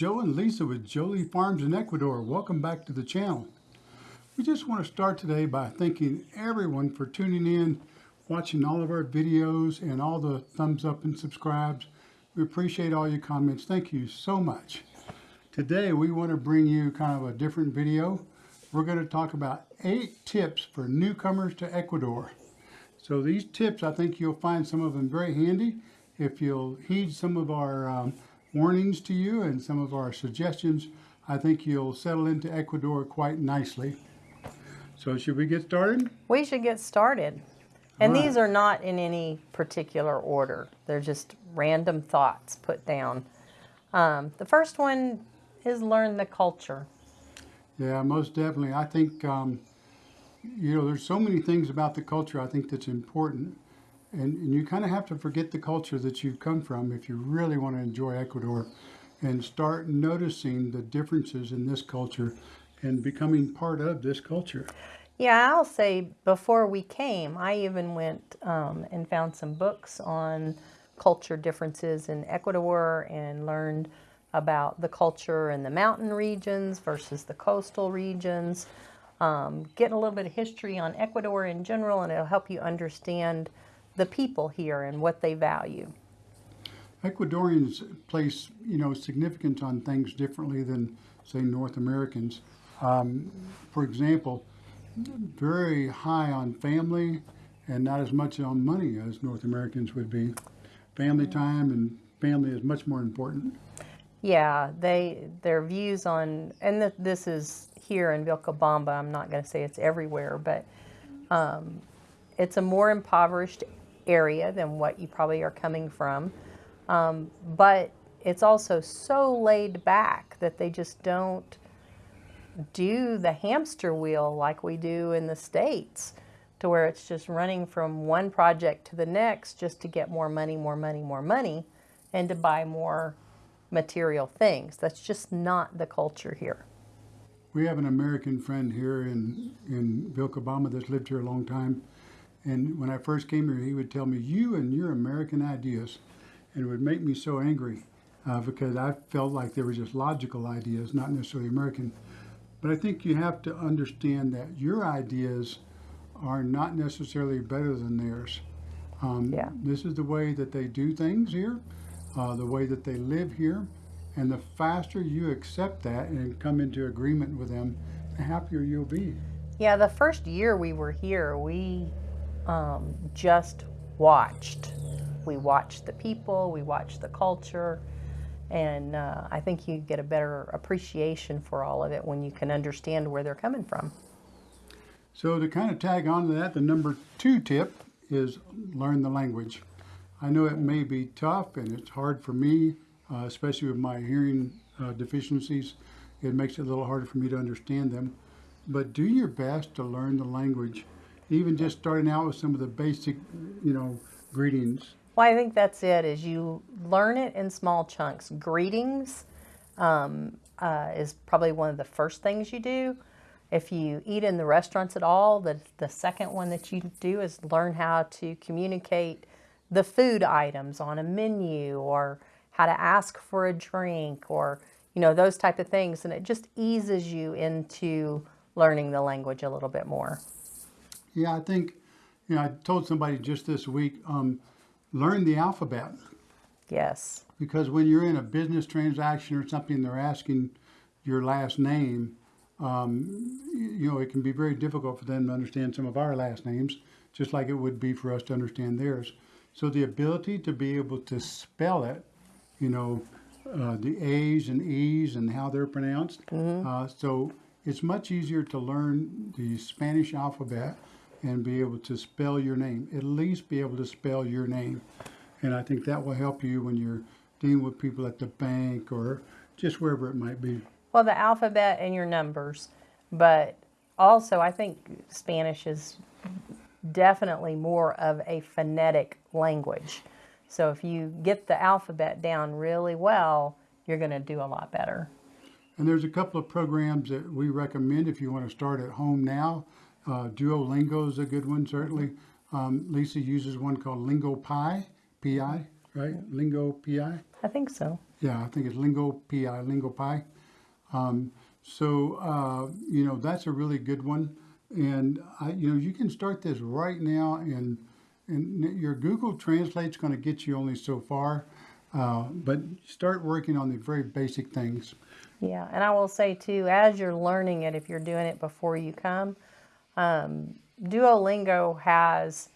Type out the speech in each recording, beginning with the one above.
Joe and Lisa with Jolie Farms in Ecuador. Welcome back to the channel. We just want to start today by thanking everyone for tuning in, watching all of our videos and all the thumbs up and subscribes. We appreciate all your comments. Thank you so much. Today we want to bring you kind of a different video. We're going to talk about eight tips for newcomers to Ecuador. So these tips, I think you'll find some of them very handy if you'll heed some of our um, warnings to you and some of our suggestions. I think you'll settle into Ecuador quite nicely. So should we get started? We should get started. And Right. these are not in any particular order. They're just random thoughts put down. Um, the first one is learn the culture. Yeah, most definitely. I think, um, you know, there's so many things about the culture I think that's important. And, and you kind of have to forget the culture that you've come from if you really want to enjoy Ecuador and start noticing the differences in this culture and becoming part of this culture. Yeah, I'll say before we came, I even went um, and found some books on culture differences in Ecuador and learned about the culture in the mountain regions versus the coastal regions. Um, getting a little bit of history on Ecuador in general, and it'll help you understand the people here and what they value. Ecuadorians place, you know, significance on things differently than, say, North Americans. Um, for example, very high on family and not as much on money as North Americans would be. Family time and family is much more important. Yeah, they their views on and th- this is here in Vilcabamba. I'm not going to say it's everywhere, but um, it's a more impoverished area than what you probably are coming from. Um, but it's also so laid back that they just don't do the hamster wheel like we do in the states to where it's just running from one project to the next just to get more money, more money, more money and to buy more material things. That's just not the culture here. We have an American friend here in, in Vilcabamba that's lived here a long time. And when I first came here, he would tell me, you and your American ideas. And it would make me so angry uh, because I felt like they were just logical ideas, not necessarily American. But I think you have to understand that your ideas are not necessarily better than theirs. Um, Yeah. This is the way that they do things here, uh, the way that they live here. And the faster you accept that and come into agreement with them, the happier you'll be. Yeah, the first year we were here, we um, just watched. We watched the people, we watched the culture, and uh, I think you get a better appreciation for all of it when you can understand where they're coming from. So to kind of tag on to that, the number two tip is learn the language. I know it may be tough and it's hard for me, uh, especially with my hearing uh, deficiencies. It makes it a little harder for me to understand them. But do your best to learn the language, even just starting out with some of the basic, you know, greetings. Well, I think that's it. Is you learn it in small chunks. Greetings um, uh, is probably one of the first things you do. If you eat in the restaurants at all, the the second one that you do is learn how to communicate the food items on a menu, or how to ask for a drink, or you know those type of things, and it just eases you into learning the language a little bit more. Yeah, I think, you know, I told somebody just this week, um, learn the alphabet. Yes. Because when you're in a business transaction or something, they're asking your last name. Um, you know, it can be very difficult for them to understand some of our last names, just like it would be for us to understand theirs. So the ability to be able to spell it, you know, uh, the A's and E's and how they're pronounced. Uh, so it's much easier to learn the Spanish alphabet and be able to spell your name, at least be able to spell your name. And I think that will help you when you're dealing with people at the bank or just wherever it might be. Well, the alphabet and your numbers, but also I think Spanish is definitely more of a phonetic language. So if you get the alphabet down really well, you're going to do a lot better. And there's a couple of programs that we recommend if you want to start at home now. Uh, Duolingo is a good one, certainly. Um, Lisa uses one called Lingo Pi, P-I, right? Lingo Pi. I think so. Yeah, I think it's Lingo PI, Lingo Pi. Um, so, uh, you know, that's a really good one. And, I, you know, you can start this right now and, and your Google Translate's going to get you only so far. Uh, but start working on the very basic things. Yeah, and I will say too, as you're learning it, if you're doing it before you come, um, Duolingo has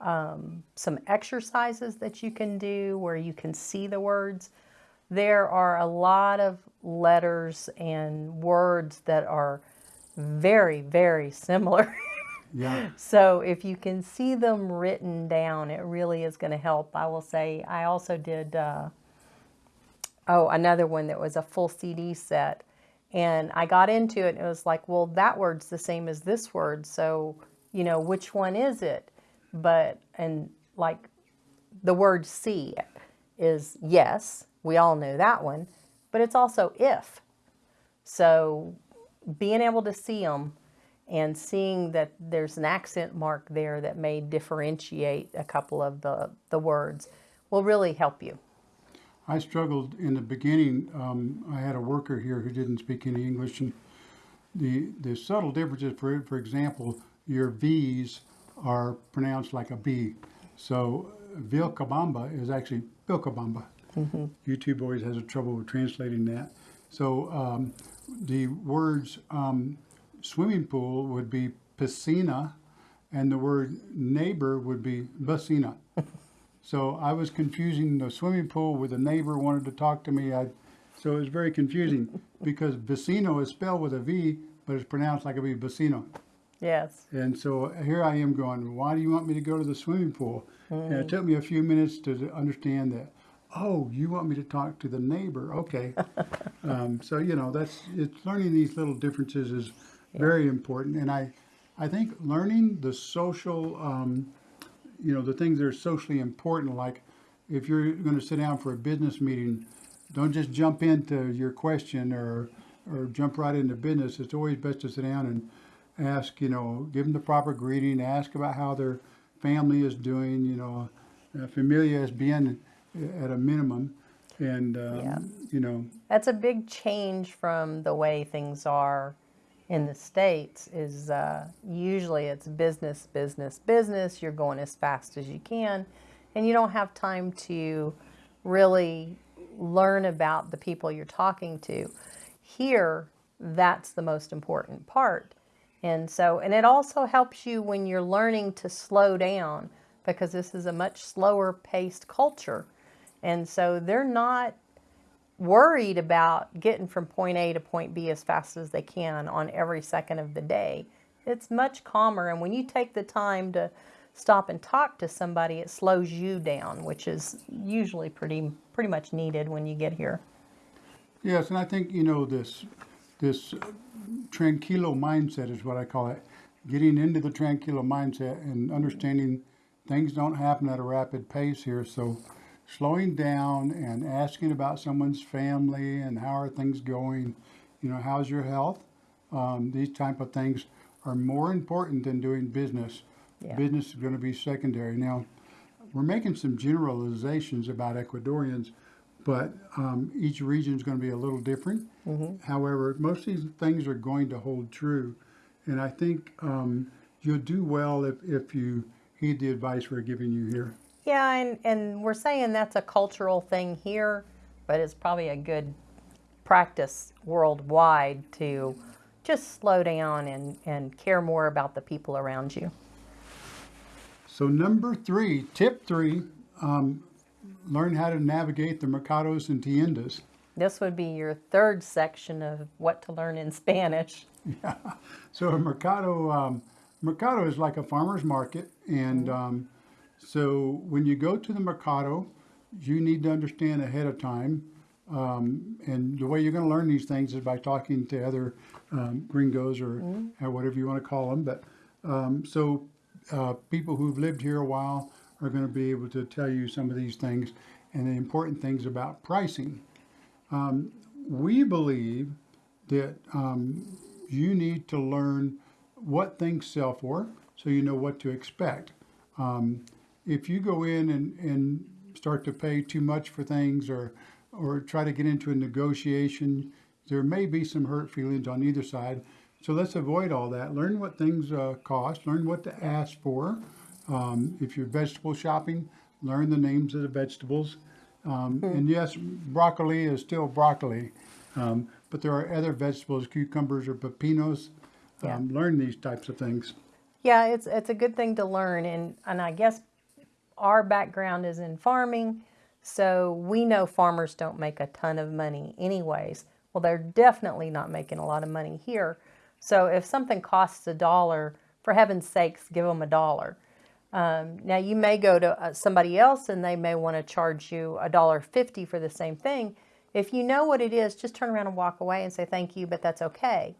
um, some exercises that you can do where you can see the words. There are a lot of letters and words that are very, very similar. Yeah. so if you can see them written down, it really is going to help. I will say, I also did, uh, oh, another one that was a full CD set. And I got into it and it was like, well, that word's the same as this word. So, you know, which one is it? But, and like the word see is yes, we all know that one, but it's also if. So being able to see them and seeing that there's an accent mark there that may differentiate a couple of the, the words will really help you. I struggled in the beginning. Um, I had a worker here who didn't speak any English, and the the subtle differences. For for example, your V's are pronounced like a B. So Vilcabamba is actually Vilcabamba. Mm-hmm. YouTube always has a trouble with translating that. So um, the words um, swimming pool would be piscina, and the word neighbor would be vecina. so I was confusing the swimming pool with a neighbor wanted to talk to me. I, so it was very confusing because vecino is spelled with a V, but it's pronounced like a V, vecino. Yes. And so here I am going, why do you want me to go to the swimming pool? And it took me a few minutes to understand that. Oh, you want me to talk to the neighbor? Okay. um, so you know that's it's learning these little differences is very important, and I, I think learning the social, um, you know, the things that are socially important, like if you're going to sit down for a business meeting, don't just jump into your question or or jump right into business. It's always best to sit down and ask, you know, give them the proper greeting, ask about how their family is doing, you know, uh, familia es bien at a minimum. And, um, Yeah. you know, That's a big change from the way things are in the States is uh, usually it's business, business, business. You're going as fast as you can and you don't have time to really learn about the people you're talking to. Here, that's the most important part. And so, and it also helps you when you're learning to slow down because this is a much slower paced culture. And so they're not worried about getting from point A to point B as fast as they can on every second of the day. It's much calmer. And when you take the time to stop and talk to somebody, it slows you down, which is usually pretty, pretty much needed when you get here. Yes, and I think you know this this tranquilo mindset is what I call it. Getting into the tranquilo mindset and understanding things don't happen at a rapid pace here. So slowing down and asking about someone's family and how are things going, you know, how's your health? Um, these type of things are more important than doing business. Yeah. Business is going to be secondary. Now, we're making some generalizations about Ecuadorians, but um, each region is going to be a little different. However, most of these things are going to hold true, and I think um, you'll do well if, if you heed the advice we're giving you here. Yeah, and, and we're saying that's a cultural thing here, but it's probably a good practice worldwide to just slow down and, and care more about the people around you. So number three, tip three, um, learn how to navigate the mercados and tiendas. This would be your third section of what to learn in Spanish. Yeah. So a mercado, um, mercado is like a farmer's market, and um, so when you go to the mercado, you need to understand ahead of time. Um, and the way you're going to learn these things is by talking to other um, gringos or uh, whatever you want to call them. But um, so uh, people who've lived here a while are going to be able to tell you some of these things and the important things about pricing. Um, we believe that um, you need to learn what things sell for so you know what to expect. Um, if you go in and, and start to pay too much for things or or try to get into a negotiation. There may be some hurt feelings on either side. So let's avoid all that. Learn what things uh, cost. Learn what to ask for. Um, if you're vegetable shopping, learn the names of the vegetables. Um, And yes, broccoli is still broccoli, um, but there are other vegetables, cucumbers or pepinos. Yeah. Um, learn these types of things. Yeah, it's it's a good thing to learn, and and I guess our background is in farming, so we know farmers don't make a ton of money, anyways. Well, they're definitely not making a lot of money here. So if something costs a dollar, for heaven's sakes, give them a dollar. Um, now you may go to uh, somebody else and they may want to charge you a dollar fifty for the same thing. If you know what it is, just turn around and walk away and say thank you, but that's okay.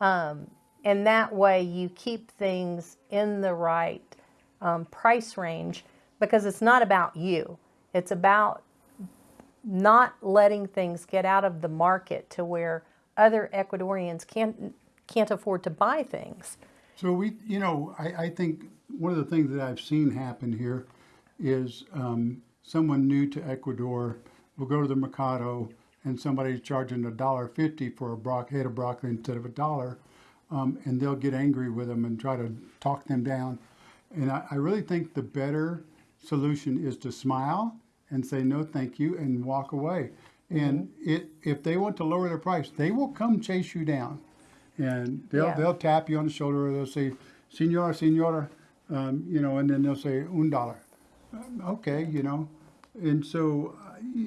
Um, and that way you keep things in the right um, price range because it's not about you. It's about not letting things get out of the market to where other Ecuadorians can't can't afford to buy things. So we, you know, I, I think one of the things that I've seen happen here is um, someone new to Ecuador will go to the mercado and somebody's charging a dollar fifty for a bro- head of broccoli instead of a dollar, um, and they'll get angry with them and try to talk them down. And I, I really think the better solution is to smile and say no, thank you, and walk away. And it, if they want to lower their price, they will come chase you down and they'll Yeah. they'll tap you on the shoulder or they'll say, "Senora, senora," um, you know, and then they'll say un dollar. Um, Okay, you know, and so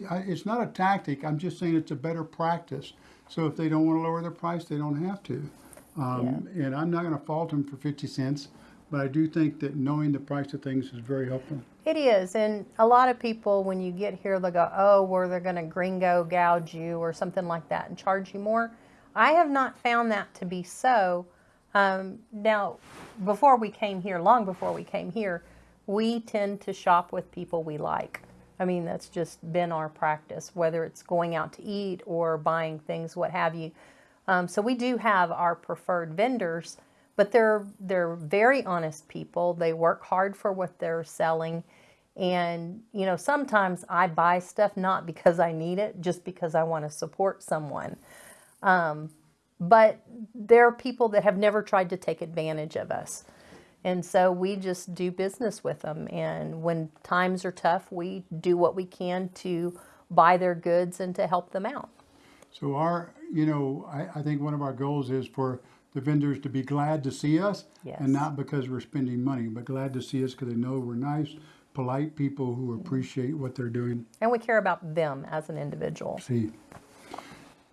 I, it's not a tactic. I'm just saying it's a better practice. So if they don't want to lower their price, they don't have to. Um, And I'm not going to fault them for 50 cents, but I do think that knowing the price of things is very helpful. It is, and a lot of people, when you get here, they'll go, "Oh, where they're going to gringo gouge you or something like that and charge you more." I have not found that to be so. Um, now, before we came here, long before we came here, we tend to shop with people we like. I mean, that's just been our practice, whether it's going out to eat or buying things, what have you. Um, so we do have our preferred vendors, but they're they're very honest people. They work hard for what they're selling, and you know sometimes I buy stuff not because I need it, just because I want to support someone. Um, but there are people that have never tried to take advantage of us. And so we just do business with them. And when times are tough, we do what we can to buy their goods and to help them out. So our, you know, I, I think one of our goals is for the vendors to be glad to see us, Yes. and not because we're spending money, but glad to see us because they know we're nice, polite people who appreciate what they're doing. And we care about them as an individual. See.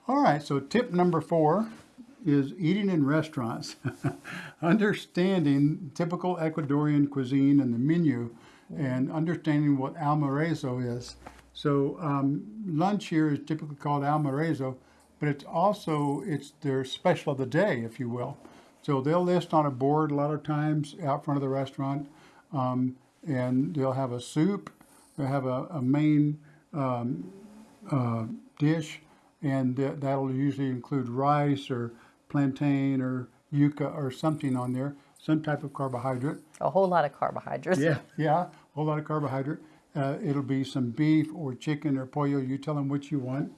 All right. So tip number four is eating in restaurants, understanding typical Ecuadorian cuisine and the menu, and understanding what almuerzo is. So um, lunch here is typically called almuerzo, but it's also it's their special of the day, if you will. So they'll list on a board a lot of times out front of the restaurant, um, and they'll have a soup, they'll have a, a main um, uh, dish, and that, that'll usually include rice or plantain or yuca or something on there, some type of carbohydrate. A whole lot of carbohydrates. Yeah, yeah, a whole lot of carbohydrate. Uh, it'll be some beef or chicken or pollo. You tell them what you want,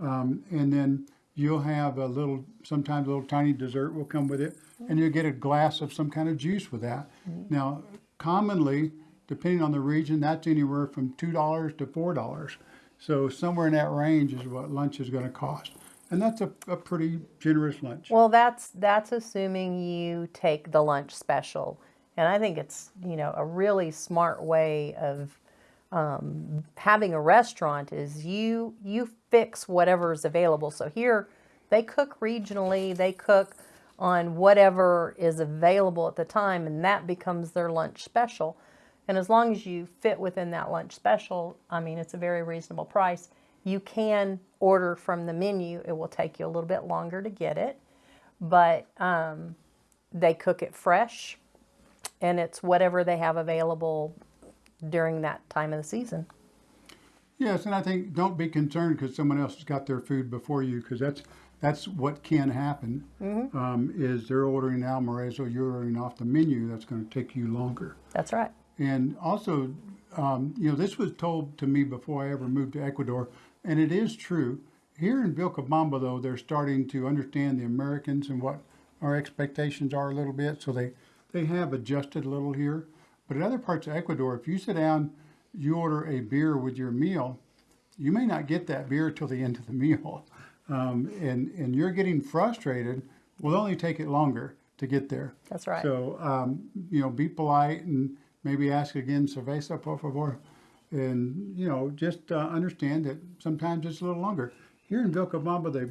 um, and then you'll have a little, sometimes a little tiny dessert will come with it, and you'll get a glass of some kind of juice with that. Now, commonly, depending on the region, that's anywhere from two dollars to four dollars. So somewhere in that range is what lunch is going to cost, and that's a, a pretty generous lunch. Well, that's that's assuming you take the lunch special, and I think it's you know a really smart way of um, having a restaurant is you you fix whatever is available. So here they cook regionally, they cook on whatever is available at the time, and that becomes their lunch special. And as long as you fit within that lunch special, I mean, it's a very reasonable price. You can order from the menu. It will take you a little bit longer to get it, but um, they cook it fresh, and it's whatever they have available during that time of the season. Yes, and I think don't be concerned because someone else has got their food before you because that's that's what can happen. Um, is they're ordering almuerzo, you're ordering off the menu. That's going to take you longer. That's right. And also, um, you know, this was told to me before I ever moved to Ecuador and it is true. Here in Vilcabamba, though, they're starting to understand the Americans and what our expectations are a little bit, so they, they have adjusted a little here. But in other parts of Ecuador, if you sit down, you order a beer with your meal, you may not get that beer till the end of the meal. Um, and, and you're getting frustrated, will only take it longer to get there. That's right. So, um, you know, be polite and maybe ask again, cerveza, por favor. And, you know, just uh, understand that sometimes it's a little longer. Here in Vilcabamba, they,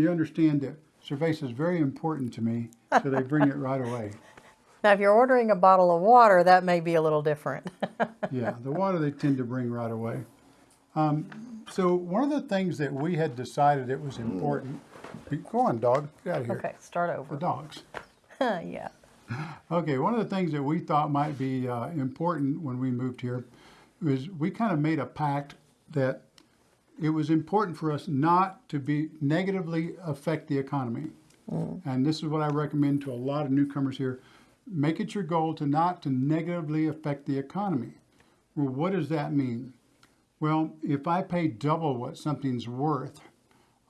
they understand that cerveza is very important to me, so they bring it right away. Now, if you're ordering a bottle of water, that may be a little different. Yeah, the water they tend to bring right away. Um, so one of the things that we had decided it was important, go on dog, get out of here. okay, start over. The dogs. yeah. Okay, one of the things that we thought might be uh, important when we moved here was we kind of made a pact that it was important for us not to be negatively affect the economy. And this is what I recommend to a lot of newcomers here. Make it your goal to not to negatively affect the economy. Well, what does that mean? Well, if I pay double what something's worth,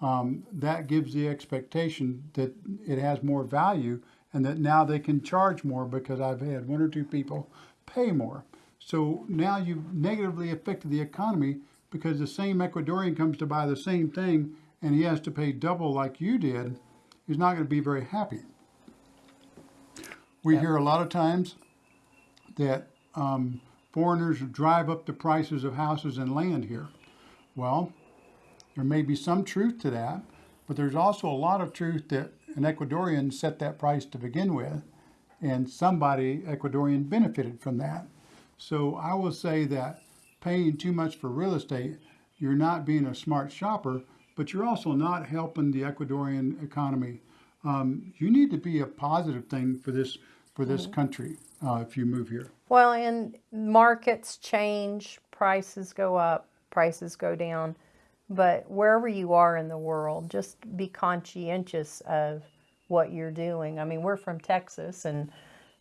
um, that gives the expectation that it has more value and that now they can charge more because I've had one or two people pay more. So now you've negatively affected the economy because the same Ecuadorian comes to buy the same thing and he has to pay double like you did. He's not going to be very happy. We hear a lot of times that um, foreigners drive up the prices of houses and land here. Well, there may be some truth to that, but there's also a lot of truth that an Ecuadorian set that price to begin with, and somebody Ecuadorian benefited from that. So I will say that paying too much for real estate, you're not being a smart shopper, but you're also not helping the Ecuadorian economy. Um, you need to be a positive thing for this for this country uh, if you move here. Well, and markets change, prices go up, prices go down. But wherever you are in the world, just be conscientious of what you're doing. I mean, we're from Texas, and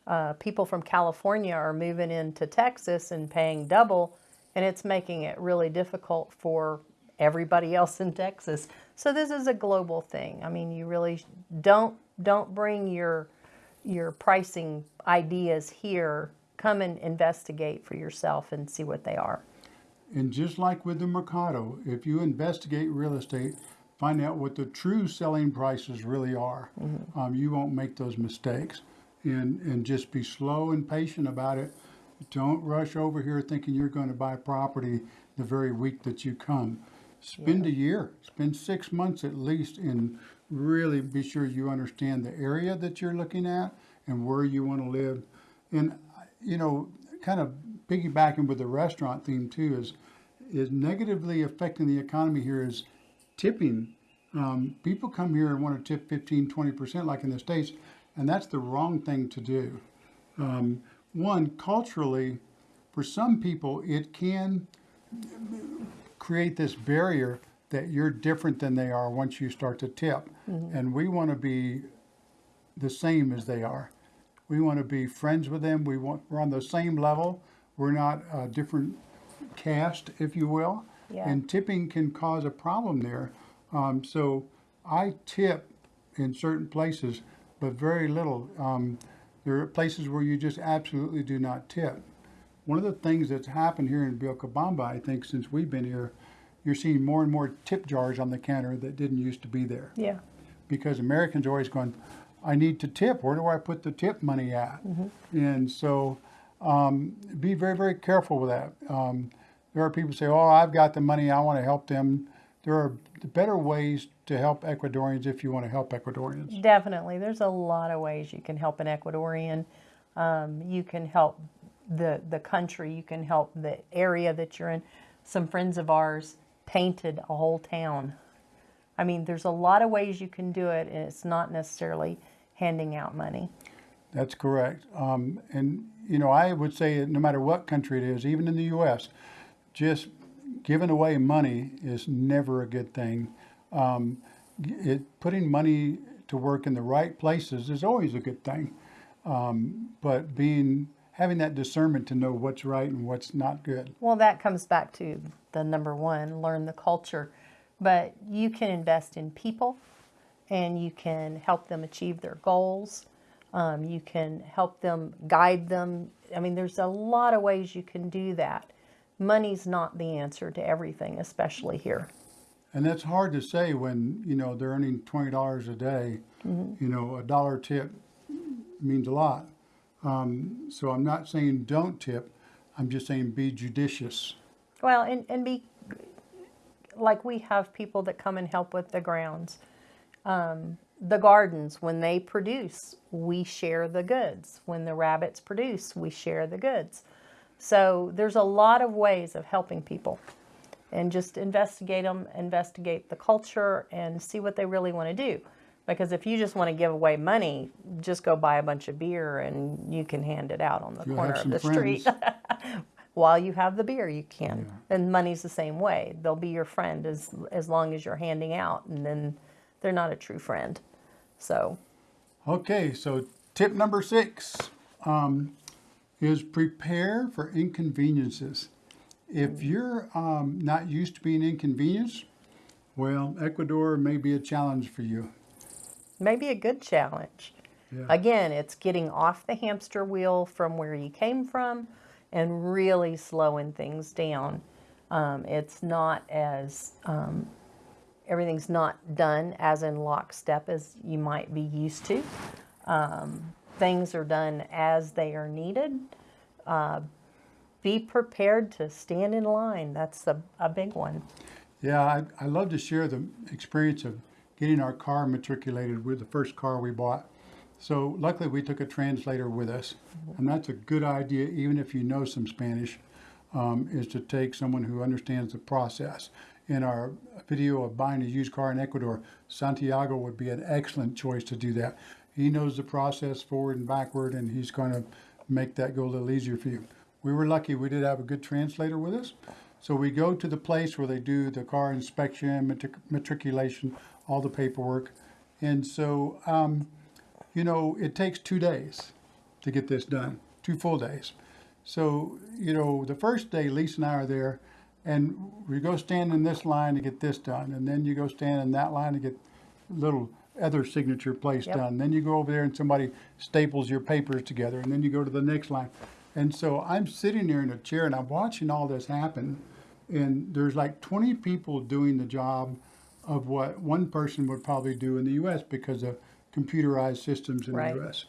uh, people from California are moving into Texas and paying double, and it's making it really difficult for everybody else in Texas. So this is a global thing. I mean, you really don't don't bring your your pricing ideas here. Come and investigate for yourself and see what they are. And just like with the Mercado, if you investigate real estate, find out what the true selling prices really are. Um, you won't make those mistakes. And, and just be slow and patient about it. Don't rush over here thinking you're going to buy property the very week that you come. Spend a year, spend six months at least, and really be sure you understand the area that you're looking at and where you want to live. And, you know, kind of piggybacking with the restaurant theme too is is negatively affecting the economy here is tipping. Um, people come here and want to tip 15, 20% like in the States, and that's the wrong thing to do. Um, one, culturally, for some people, it can create this barrier that you're different than they are once you start to tip. And we want to be the same as they are. We want to be friends with them. We want we're on the same level. We're not a different caste, if you will. Yeah. And tipping can cause a problem there. Um, so I tip in certain places, but very little. Um, there are places where you just absolutely do not tip. One of the things that's happened here in Vilcabamba, I think, since we've been here, you're seeing more and more tip jars on the counter that didn't used to be there Yeah. because Americans are always going, I need to tip. Where do I put the tip money at? And so um, be very, very careful with that. Um, there are people who say, Oh, I've got the money, I want to help them. There are better ways to help Ecuadorians if you want to help Ecuadorians. Definitely. There's a lot of ways you can help an Ecuadorian. Um, you can help the, the country, you can help the area that you're in. Some friends of ours painted a whole town. I mean, there's a lot of ways you can do it, and it's not necessarily handing out money. That's correct. Um, and, you know, I would say no matter what country it is, even in the U.S., just giving away money is never a good thing. Um, it, putting money to work in the right places is always a good thing. Um, but being having that discernment to know what's right and what's not good. Well, that comes back to the number one learn the culture. but you can invest in people and you can help them achieve their goals. Um, you can help them guide them. I mean, there's a lot of ways you can do that. Money's not the answer to everything, especially here. And that's hard to say when, you know, they're earning twenty dollars a day. You know, a dollar tip means a lot. Um, so I'm not saying don't tip. I'm just saying be judicious. Well, and, and be like we have people that come and help with the grounds. Um, the gardens, when they produce, we share the goods. When the rabbits produce, we share the goods. So there's a lot of ways of helping people. And just investigate them, investigate the culture, and see what they really want to do. Because if you just want to give away money, just go buy a bunch of beer and you can hand it out on the You'll corner of the street. while you have the beer you can and money's the same way they'll be your friend as as long as you're handing out and then they're not a true friend so Okay, so tip number six um, is prepare for inconveniences. If you're um, not used to being inconvenienced, well, Ecuador may be a challenge for you. maybe a good challenge Yeah. again it's getting off the hamster wheel from where you came from and really slowing things down. Um, it's not as um, everything's not done as in lockstep as you might be used to. Um, things are done as they are needed. Uh, be prepared to stand in line. That's a, a big one. Yeah, I, I love to share the experience of getting our car matriculated with the first car we bought. So luckily we took a translator with us, and that's a good idea, even if you know some Spanish, um, is to take someone who understands the process. In our video of buying a used car in Ecuador, Santiago would be an excellent choice to do that. He knows the process forward and backward, and he's going to make that go a little easier for you. We were lucky; we did have a good translator with us. So we go to the place where they do the car inspection, matric- matriculation, all the paperwork. And so, um, you know, it takes two days to get this done, two full days. So, you know, the first day, Lisa and I are there, and we go stand in this line to get this done. And then you go stand in that line to get little other signature place Yep. done. Then you go over there and somebody staples your papers together. And then you go to the next line. And so I'm sitting there in a chair and I'm watching all this happen. And there's like 20 people doing the job of what one person would probably do in the US because of computerized systems in Right. the US.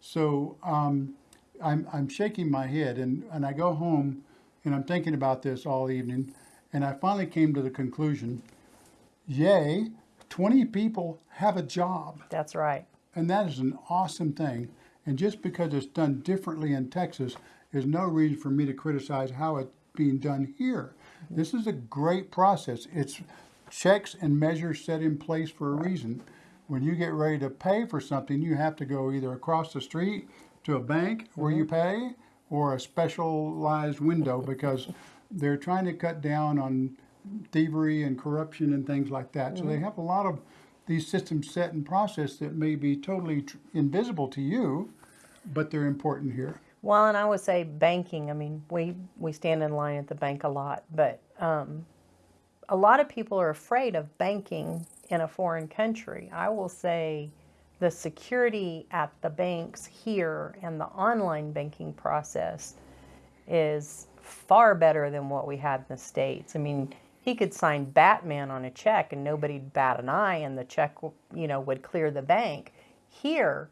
So um, I'm, I'm shaking my head and, and I go home and I'm thinking about this all evening. And I finally came to the conclusion yay, 20 people have a job. that's right And that is an awesome thing. And just because it's done differently in Texas is no reason for me to criticize how it's being done here. This is a great process. It's checks and measures set in place for a reason. When you get ready to pay for something, you have to go either across the street to a bank where you pay or a specialized window because they're trying to cut down on thievery and corruption and things like that. So they have a lot of these systems set in process that may be totally tr- invisible to you, but they're important here. Well, and I would say banking. I mean, we we stand in line at the bank a lot, but um, a lot of people are afraid of banking in a foreign country. I will say the security at the banks here and the online banking process is far better than what we had in the states. I mean, he could sign Batman on a check and nobody'd bat an eye, and the check, you know, would clear the bank. Here,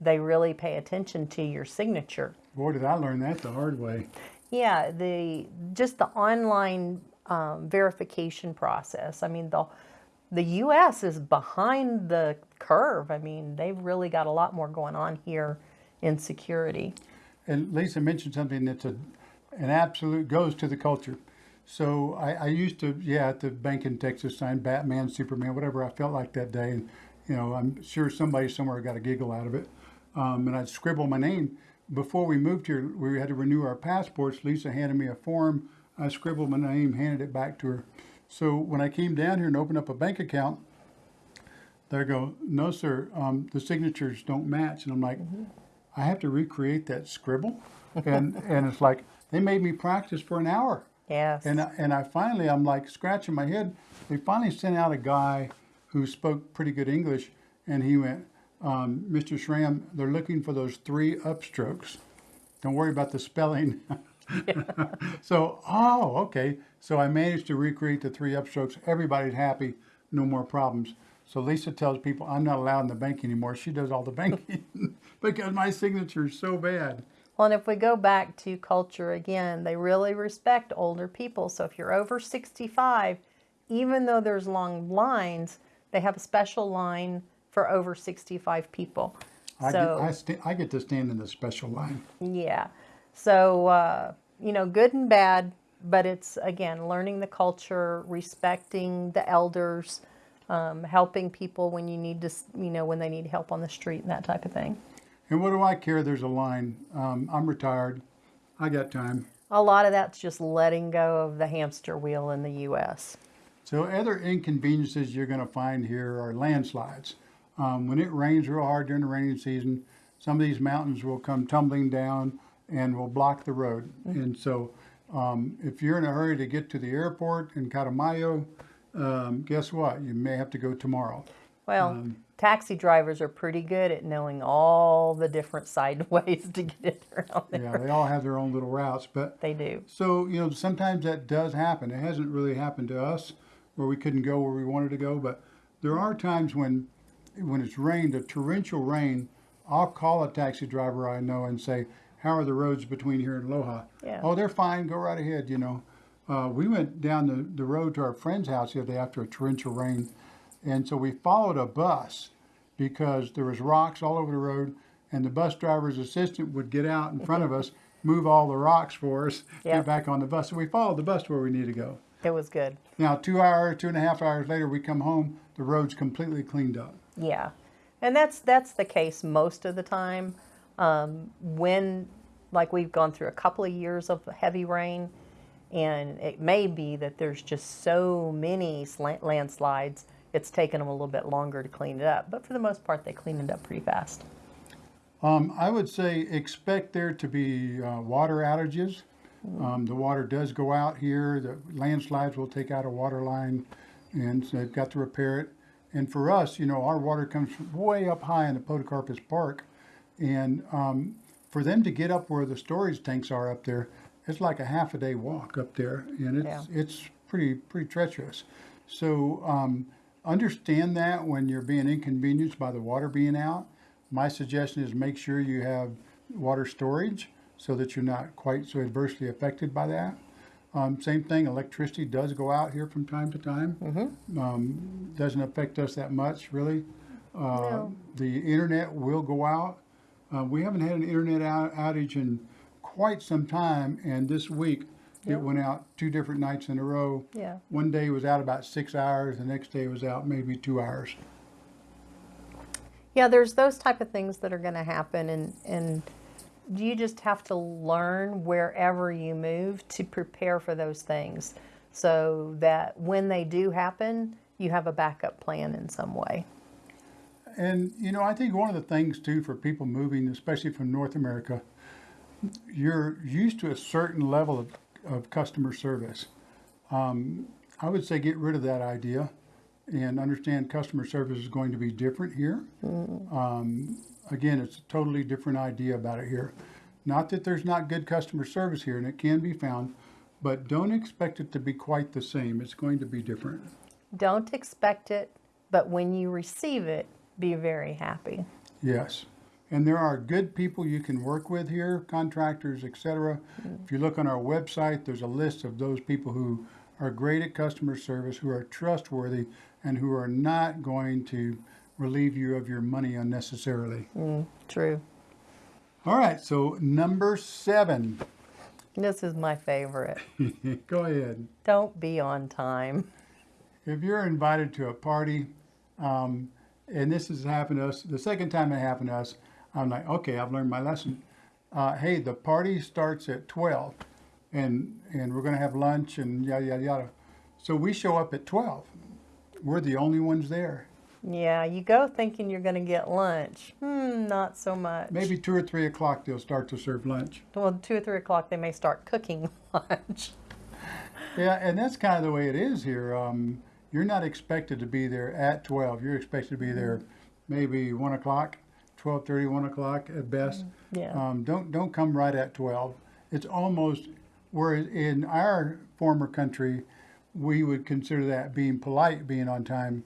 they really pay attention to your signature. Boy, did I learn that the hard way. Yeah, the just the online um, verification process. I mean, the the U.S. is behind the curve. I mean, they've really got a lot more going on here in security. And Lisa mentioned something that's a, an absolute goes to the culture. So I, I used to, yeah, at the bank in Texas, sign Batman, Superman, whatever I felt like that day. And, you know, I'm sure somebody somewhere got a giggle out of it. Um, and I'd scribble my name. Before we moved here, we had to renew our passports. Lisa handed me a form. I scribbled my name, handed it back to her. So when I came down here and opened up a bank account, they go, no, sir, um, the signatures don't match. And I'm like, I have to recreate that scribble. And, and it's like, they made me practice for an hour Yes. And I, and I finally, I'm like scratching my head. They finally sent out a guy who spoke pretty good English, and he went, um, "Mr. Schramm, they're looking for those three upstrokes. Don't worry about the spelling." so, oh, okay. So I managed to recreate the three upstrokes. Everybody's happy, no more problems. So Lisa tells people I'm not allowed in the bank anymore. She does all the banking because my signature is so bad. Well, and if we go back to culture again, they really respect older people. So if you're over 65, even though there's long lines, they have a special line for over 65 people. I, so get, I, I get to stand in the special line. yeah, so uh, you know, good and bad, but it's again learning the culture, respecting the elders, um, helping people when you need to, you know, when they need help on the street and that type of thing. And what do I care? There's a line. Um, I'm retired. I got time. A lot of that's just letting go of the hamster wheel in the U.S. So other inconveniences you're going to find here are landslides. Um, when it rains real hard during the rainy season, some of these mountains will come tumbling down and will block the road. And so um, if you're in a hurry to get to the airport in Catamayo, um, guess what? You may have to go tomorrow. Well, Um, taxi drivers are pretty good at knowing all the different side ways to get it around there. Yeah, they all have their own little routes, but They do. So, you know, sometimes that does happen. It hasn't really happened to us where we couldn't go where we wanted to go, but there are times when when it's rained, a torrential rain, I'll call a taxi driver I know and say, "How are the roads between here and Loja?" Yeah. Oh, they're fine. Go right ahead, you know. Uh, we went down the, the road to our friend's house the other day after a torrential rain, and so we followed a bus because there was rocks all over the road, and the bus driver's assistant would get out in front of us, move all the rocks for us, Yep. get back on the bus. So we followed the bus to where we need to go. It was good. Now, two hours, two and a half hours later, we come home, the road's completely cleaned up. Yeah, and that's that's the case most of the time. Um, when, like, we've gone through a couple of years of heavy rain, and it may be that there's just so many slant landslides. It's taken them a little bit longer to clean it up, but for the most part, they cleaned it up pretty fast. Um, I would say expect there to be uh, water outages. Um, the water does go out here. The landslides will take out a water line, and so they've got to repair it. And for us, you know, our water comes way up high in the Podocarpus Park, and um, for them to get up where the storage tanks are up there, it's like a half a day walk up there, and it's Yeah. it's pretty pretty treacherous. So um, understand that when you're being inconvenienced by the water being out. My suggestion is make sure you have water storage so that you're not quite so adversely affected by that. Um, same thing, electricity does go out here from time to time. Um, doesn't affect us that much, really. Uh, No. The internet will go out. Uh, we haven't had an internet out- outage in quite some time, and this week Yeah. it went out two different nights in a row. Yeah. One day was out about six hours, the next day was out maybe two hours. Yeah, there's those type of things that are going to happen, and and you just have to learn wherever you move to prepare for those things, so that when they do happen, you have a backup plan in some way. And you know, I think one of the things too for people moving, especially from North America, you're used to a certain level of, of customer service. Um, I would say get rid of that idea and understand customer service is going to be different here. Um, again, it's a totally different idea about it here. Not that there's not good customer service here, and it can be found, but don't expect it to be quite the same. It's going to be different. Don't expect it, but when you receive it, be very happy. Yes. And there are good people you can work with here, contractors, etc. If you look on our website, there's a list of those people who are great at customer service, who are trustworthy, and who are not going to relieve you of your money unnecessarily. True. All right, so number seven. This is my favorite. Go ahead. Don't be on time. If you're invited to a party, um, and this has happened to us, the second time it happened to us, I'm like, okay, I've learned my lesson. Uh, hey, the party starts at 12, and and we're gonna have lunch and yada yada yada. So we show up at 12. We're the only ones there. Yeah, you go thinking you're going to get lunch. Hmm, not so much. Maybe two or three o'clock they'll start to serve lunch. Well, two or three o'clock they may start cooking lunch. Yeah, and that's kind of the way it is here. Um, you're not expected to be there at 12. You're expected to be there maybe 1 o'clock, 12.30, 1 o'clock at best. Yeah. Um, don't, don't come right at 12. It's almost, whereas in our former country, we would consider that being polite, being on time.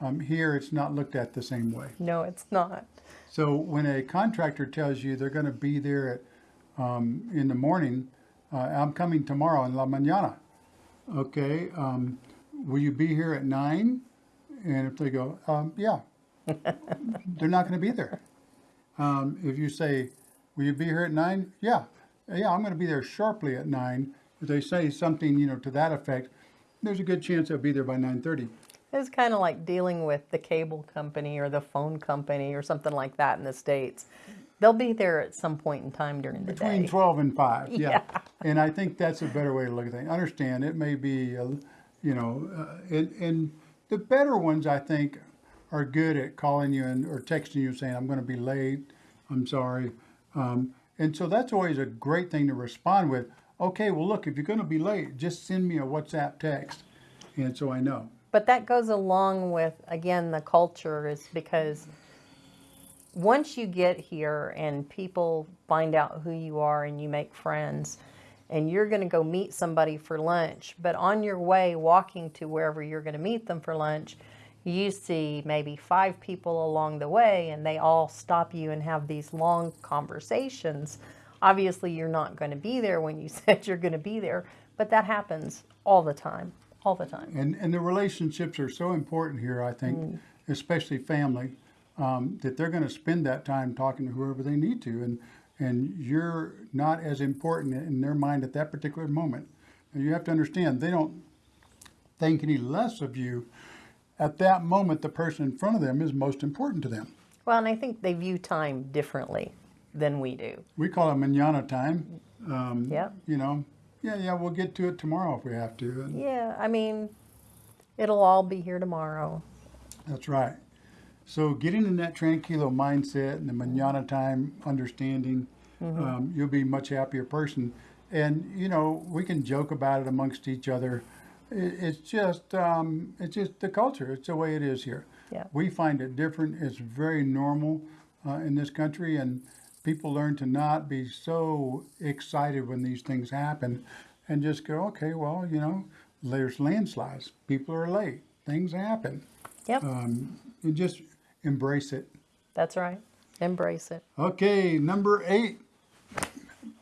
Um, here, it's not looked at the same way. No, it's not. So when a contractor tells you they're going to be there at, um, in the morning, uh, I'm coming tomorrow in la mañana. Okay, um, will you be here at nine? And if they go, um, yeah, they're not going to be there. Um, if you say, will you be here at nine? Yeah, yeah, I'm going to be there sharply at nine. If they say something, you know, to that effect, there's a good chance they'll be there by nine thirty. It's kind of like dealing with the cable company or the phone company or something like that in the States. They'll be there at some point in time during the Between day. 12 and 5, yeah. And I think that's a better way to look at things. Understand, it may be, a- you know, uh, and, and the better ones, I think, are good at calling you and, or texting you saying, I'm going to be late, I'm sorry. Um, and so that's always a great thing to respond with. Okay, well, look, if you're going to be late, just send me a WhatsApp text. And so I know. But that goes along with, again, the culture is because once you get here and people find out who you are and you make friends and you're going to go meet somebody for lunch, but on your way walking to wherever you're going to meet them for lunch, you see maybe five people along the way and they all stop you and have these long conversations. Obviously, you're not going to be there when you said you're going to be there, but that happens all the time, all the time. And, and the relationships are so important here, I think, especially family, um, that they're going to spend that time talking to whoever they need to. And, and you're not as important in their mind at that particular moment. And you have to understand, they don't think any less of you. At that moment, the person in front of them is most important to them. Well, and I think they view time differently than we do. We call it manana time. Um, Yep. You know, yeah, yeah, we'll get to it tomorrow if we have to. And Yeah, I mean, it'll all be here tomorrow. That's right. So getting in that tranquilo mindset and the manana time understanding, um, you'll be a much happier person. And you know, we can joke about it amongst each other. It, it's just, um, it's just the culture. It's the way it is here. Yeah. We find it different. It's very normal uh, in this country, and people learn to not be so excited when these things happen, and just go, okay, well, you know, there's landslides. People are late. Things happen Yep, and just embrace it. that's right. Embrace it. Okay, number eight,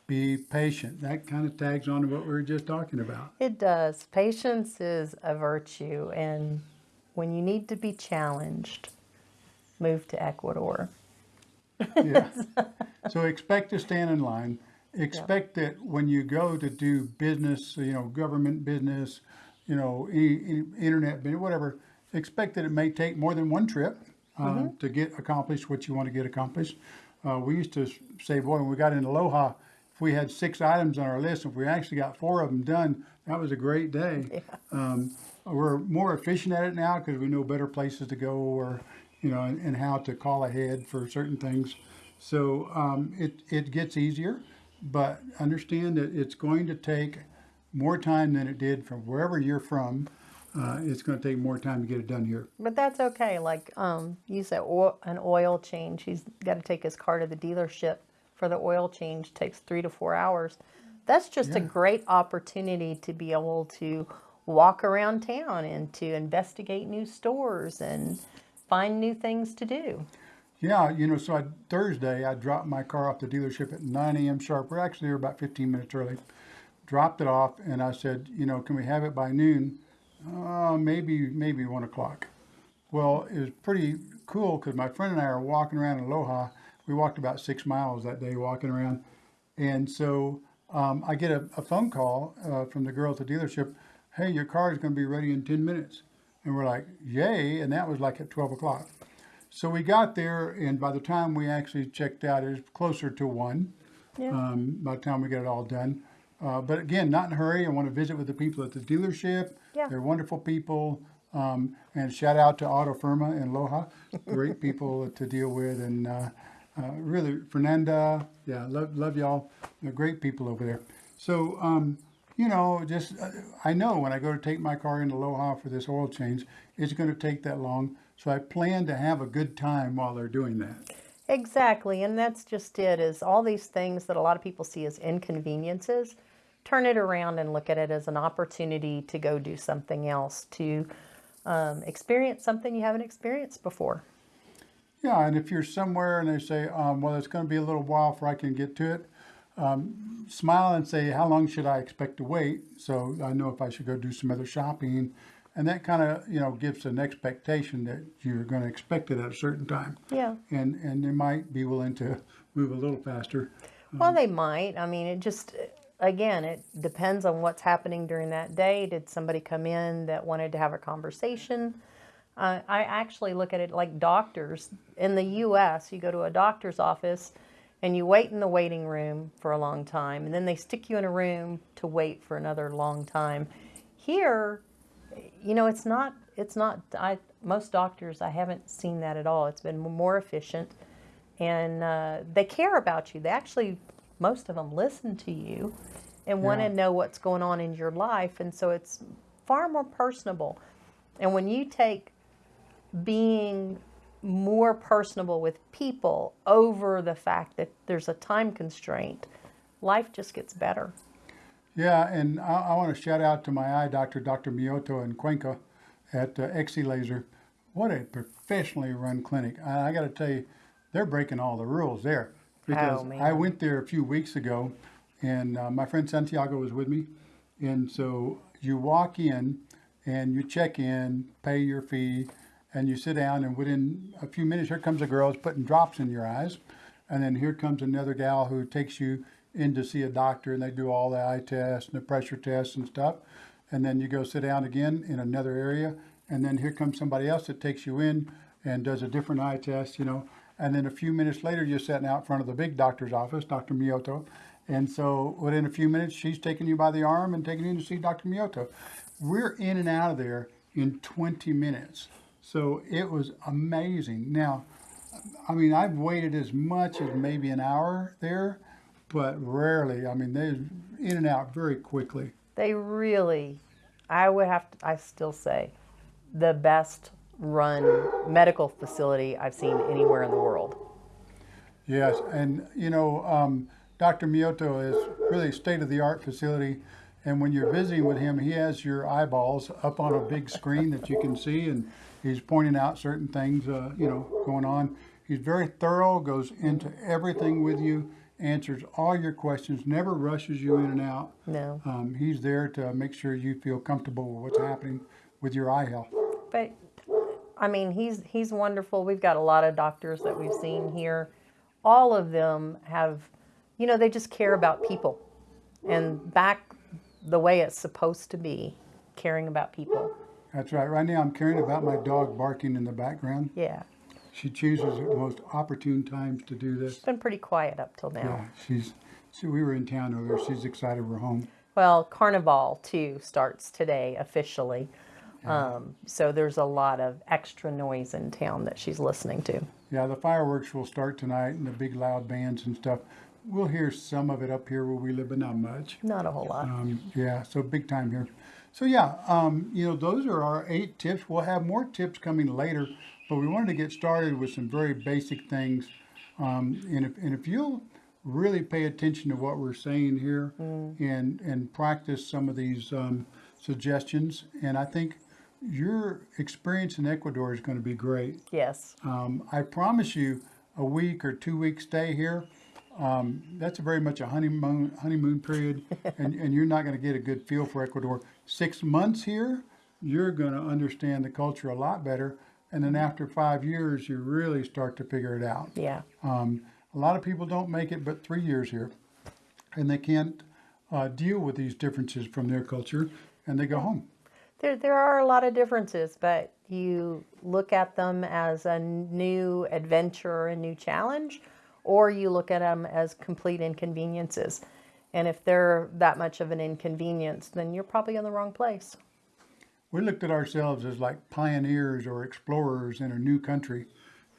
be patient. That kind of tags on to what we were just talking about. It does. Patience is a virtue, and when you need to be challenged, move to Ecuador. Yeah. so expect to stand in line. Expect that when you go to do business, you know, government business, you know, e- internet business, whatever, expect that it may take more than one trip uh, to get accomplished what you want to get accomplished. Uh, we used to say, boy, when we got into Loja, if we had six items on our list, if we actually got four of them done, that was a great day. Um, we're more efficient at it now because we know better places to go or, you know, and, and how to call ahead for certain things. So um, it, it gets easier, but understand that it's going to take more time than it did from wherever you're from. Uh, it's going to take more time to get it done here. But that's okay. Like um, you said, oil, an oil change. He's got to take his car to the dealership for the oil change. Takes three to four hours. That's just a great opportunity to be able to walk around town and to investigate new stores and find new things to do. Yeah, you know, so I, Thursday I dropped my car off the dealership at 9 a.m. sharp. We're actually there about 15 minutes early. Dropped it off, and I said, you know, can we have it by noon? Uh, maybe, maybe one o'clock. Well, it was pretty cool because my friend and I are walking around in Loja. We walked about six miles that day walking around, and so um, I get a, a phone call uh, from the girl at the dealership. Hey, your car is going to be ready in 10 minutes, and we're like, yay! And that was like at 12 o'clock. So we got there, and by the time we actually checked out, it was closer to one. Yeah. Um, by the time we got it all done, uh, but again, not in a hurry. I want to visit with the people at the dealership. Yeah. They're wonderful people. Um, and shout out to Auto Firma and Loja, great people to deal with, and uh, uh, really Fernanda, yeah, love love y'all. They're great people over there. So um, you know, just uh, I know when I go to take my car into Loja for this oil change, it's going to take that long. So I plan to have a good time while they're doing that. Exactly, and that's just it. Is all these things that a lot of people see as inconveniences, turn it around and look at it as an opportunity to go do something else, to um, experience something you haven't experienced before. Yeah, and if you're somewhere and they say, um, well, it's going to be a little while before I can get to it, um, smile and say, how long should I expect to wait? So I know if I should go do some other shopping. And that kind of, you know, gives an expectation that you're going to expect it at a certain time. Yeah. And, and they might be willing to move a little faster. Well, they might. I mean, it just, again, it depends on what's happening during that day. Did somebody come in that wanted to have a conversation? Uh, I actually look at it like doctors. In the US, you go to a doctor's office and you wait in the waiting room for a long time, and then they stick you in a room to wait for another long time. Here, you know, it's not, it's not, I, most doctors, I haven't seen that at all. It's been more efficient and uh, they care about you. They actually, most of them listen to you and want Yeah. to know what's going on in your life. And so it's far more personable. And when you take being more personable with people over the fact that there's a time constraint, life just gets better. Yeah, and I, I want to shout out to my eye doctor, Dr. Miyoto in Cuenca at uh, XE Laser. What a professionally run clinic. I, I got to tell you, they're breaking all the rules there. Because Oh. I went there a few weeks ago, and uh, my friend Santiago was with me. And so you walk in and you check in, pay your fee, and you sit down, and within a few minutes, here comes a girl who's putting drops in your eyes. And then here comes another gal who takes you in to see a doctor, and they do all the eye tests and the pressure tests and stuff. And then you go sit down again in another area, and then here comes somebody else that takes you in and does a different eye test, you know. And then a few minutes later, you're sitting out in front of the big doctor's office, Dr. Miyoto. And so within a few minutes, she's taking you by the arm and taking you to see Dr. Miyoto. We're in and out of there in 20 minutes. So it was amazing. Now, I mean, I've waited as much as maybe an hour there, but rarely. I mean, they're in and out very quickly. They really, I would have to, I still say, the best run medical facility I've seen anywhere in the world. Yes, and you know, um, Dr. Miyoto is really state of the art facility. And when you're visiting with him, he has your eyeballs up on a big screen that you can see, and he's pointing out certain things, uh, you know, going on. He's very thorough, goes into everything with you, answers all your questions, never rushes you in and out. No. Um, he's there to make sure you feel comfortable with what's happening with your eye health. But I mean, he's he's wonderful. We've got a lot of doctors that we've seen here. All of them have, you know, they just care about people, and back the way it's supposed to be, caring about people. That's right. Right now, I'm caring about my dog barking in the background. Yeah, She chooses the most opportune times to do this. it's been pretty quiet up till now. Yeah, she's. So we were in town earlier. She's excited we're home. Well, Carnival too starts today officially. Um, so there's a lot of extra noise in town that she's listening to. Yeah, the fireworks will start tonight and the big loud bands and stuff. We'll hear some of it up here where we live, but not much. Not a whole lot. Um, yeah, so big time here. So yeah, um, you know, those are our eight tips. We'll have more tips coming later, but we wanted to get started with some very basic things. Um, and if and if you'll really pay attention to what we're saying here and and practice some of these um, suggestions, and I think your experience in Ecuador is going to be great. Yes. Um, I promise you, a week or two week stay here, um, that's very much a honeymoon honeymoon period, and, and you're not going to get a good feel for Ecuador. Six months here, you're going to understand the culture a lot better, and then after five years, you really start to figure it out. Yeah. Um, a lot of people don't make it but three years here, and they can't uh, deal with these differences from their culture, and they go home. There, there are a lot of differences, but you look at them as a new adventure, or a new challenge, or you look at them as complete inconveniences. And if they're that much of an inconvenience, then you're probably in the wrong place. we looked at ourselves as like pioneers or explorers in a new country,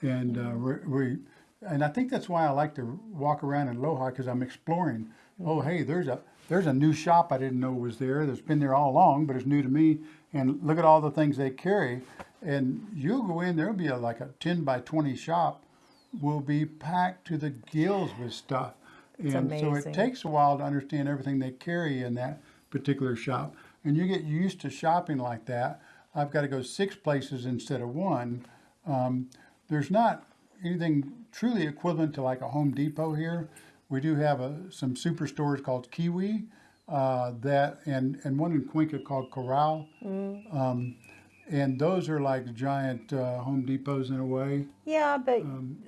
and uh, we, and I think that's why I like to walk around in Loja because I'm exploring. Oh, hey, there's a there's a new shop I didn't know was there. That's been there all along, but it's new to me. And look at all the things they carry. And you'll go in, there'll be a, like a 10 by 20 shop will be packed to the gills with stuff. and so it takes a while to understand everything they carry in that particular shop. And you get used to shopping like that. I've got to go six places instead of one. Um, there's not anything truly equivalent to like a Home Depot here. We do have a, some superstores called Kywi uh, that and and one in Cuenca called Coral. Um, and those are like giant uh, Home Depots in a way. Yeah, but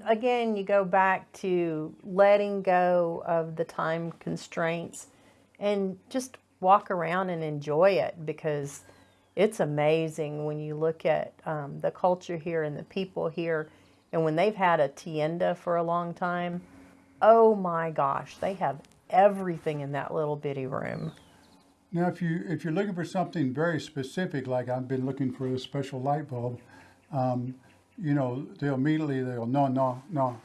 again, you go back to letting go of the time constraints and just walk around and enjoy it because it's amazing when you look at um, the culture here and the people here. And when they've had a tienda for a long time, oh my gosh, they have everything in that little bitty room. Now, if you if you're looking for something very specific, like I've been looking for a special light bulb, um, you know, they'll immediately they'll no no no,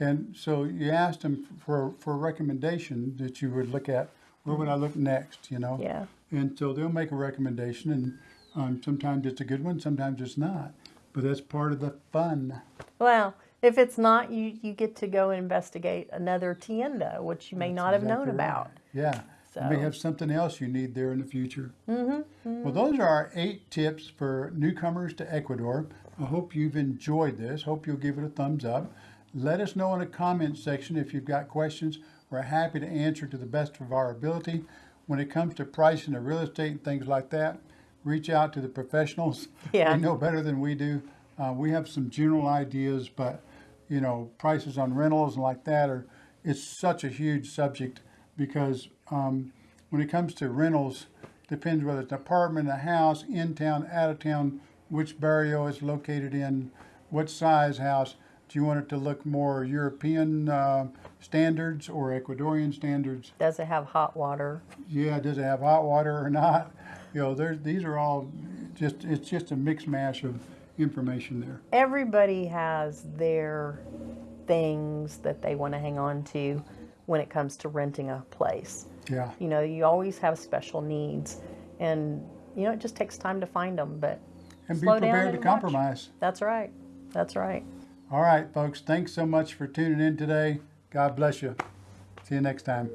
and so you asked them for for a recommendation that you would look at. Where would I look next? You know. Yeah. And so they'll make a recommendation, and um, sometimes it's a good one, sometimes it's not. But that's part of the fun. Well, if it's not, you, you get to go investigate another tienda, which you may not have known right. about. Yeah. You may have something else you need there in the future. Mm-hmm, Well, those are our eight tips for newcomers to Ecuador. I hope you've enjoyed this. Hope you'll give it a thumbs up. Let us know in the comments section if you've got questions. We're happy to answer to the best of our ability. When it comes to pricing of real estate and things like that, reach out to the professionals. Yeah. They know better than we do. Uh, we have some general ideas, but you know, prices on rentals and like that are, it's such a huge subject because um, when it comes to rentals, depends whether it's an apartment, a house, in town, out of town, which barrio it's located in, what size house. Do you want it to look more European uh, standards or Ecuadorian standards? Does it have hot water? Yeah, does it have hot water or not? You know, there's these are all just it's just a mix mash of information there. Everybody has their things that they want to hang on to when it comes to renting a place. Yeah. You know, you always have special needs, and you know, it just takes time to find them. But And be prepared to and watch. compromise. That's right. That's right. All right, folks. Thanks so much for tuning in today. God bless you. See you next time.